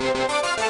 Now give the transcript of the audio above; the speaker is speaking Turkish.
Müzik